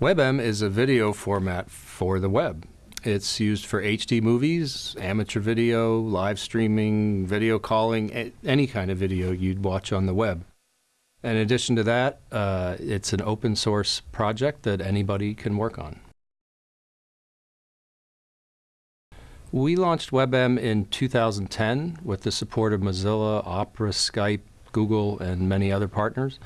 WebM is a video format for the web. It's used for HD movies, amateur video, live streaming, video calling, any kind of video you'd watch on the web. In addition to that, uh, it's an open source project that anybody can work on. We launched WebM in 2010 with the support of Mozilla, Opera, Skype, Google, and many other partners.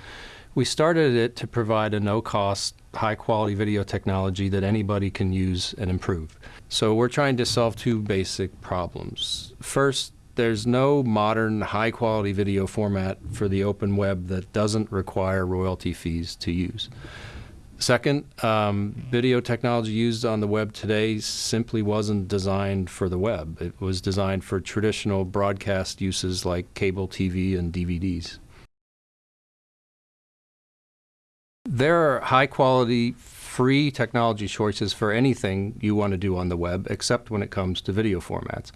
We started it to provide a no-cost, high-quality video technology that anybody can use and improve. So we're trying to solve two basic problems. First, there's no modern, high-quality video format for the open web that doesn't require royalty fees to use. Second, um, video technology used on the web today simply wasn't designed for the web. It was designed for traditional broadcast uses like cable TV and DVDs. There are high quality, free technology choices for anything you want to do on the web, except when it comes to video formats.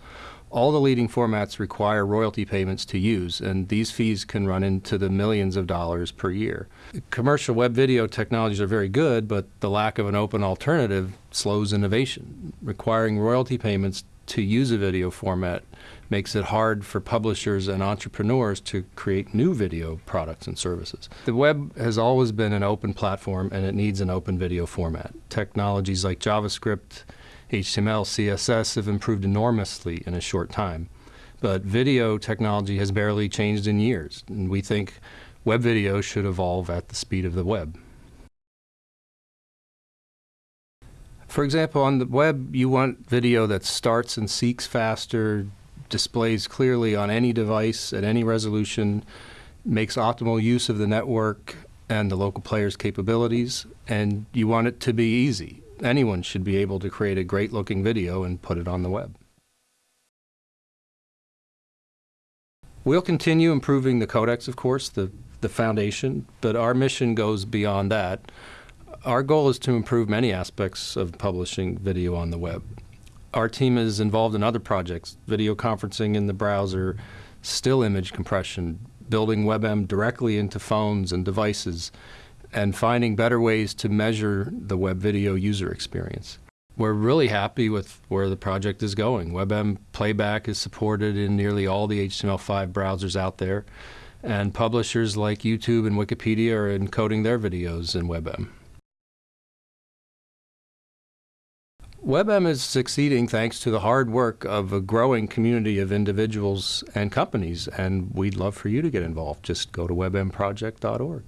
All the leading formats require royalty payments to use, and these fees can run into the millions of dollars per year. Commercial web video technologies are very good, but the lack of an open alternative slows innovation. Requiring royalty payments to use a video format makes it hard for publishers and entrepreneurs to create new video products and services. The web has always been an open platform and it needs an open video format. Technologies like JavaScript, HTML, CSS have improved enormously in a short time. But video technology has barely changed in years, and we think web video should evolve at the speed of the web. For example, on the web, you want video that starts and seeks faster, displays clearly on any device at any resolution, makes optimal use of the network and the local player's capabilities, and you want it to be easy. Anyone should be able to create a great looking video and put it on the web. We'll continue improving the codecs, of course, the, the foundation, but our mission goes beyond that our goal is to improve many aspects of publishing video on the web. Our team is involved in other projects, video conferencing in the browser, still image compression, building WebM directly into phones and devices, and finding better ways to measure the web video user experience. We're really happy with where the project is going. WebM playback is supported in nearly all the HTML5 browsers out there, and publishers like YouTube and Wikipedia are encoding their videos in WebM. WebM is succeeding thanks to the hard work of a growing community of individuals and companies, and we'd love for you to get involved. Just go to webmproject.org.